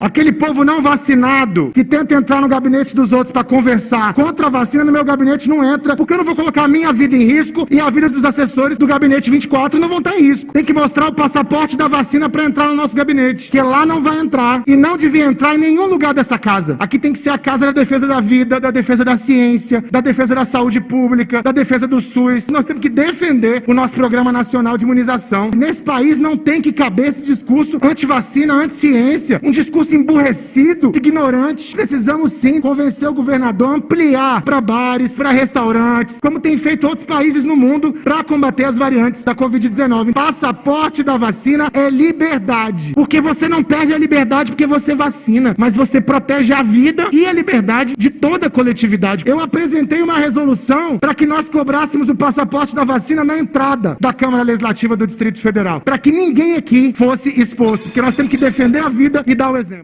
Aquele povo não vacinado que tenta entrar no gabinete dos outros para conversar contra a vacina no meu gabinete não entra, porque eu não vou colocar a minha vida em risco e a vida dos assessores do gabinete 24 não vão estar em risco. Tem que mostrar o passaporte da vacina para entrar no nosso gabinete, que lá não vai entrar e não devia entrar em nenhum lugar dessa casa. Aqui tem que ser a casa da defesa da vida, da defesa da ciência, da defesa da saúde pública, da defesa do SUS. Nós temos que defender o nosso programa nacional de imunização. Nesse país não tem que caber esse discurso anti-vacina, anti-ciência, um discurso emburrecido, ignorante. Precisamos sim convencer o governador a ampliar para bares, para restaurantes, como tem feito outros países no mundo para combater as variantes da Covid-19. Passaporte da vacina é liberdade, porque você não perde a liberdade porque você vacina, mas você protege a vida e a liberdade de toda a coletividade. Eu apresentei uma resolução para que nós cobrássemos o passaporte da vacina na entrada da Câmara Legislativa do Distrito Federal, para que ninguém aqui fosse exposto, porque nós temos que defender a vida e dar o exemplo.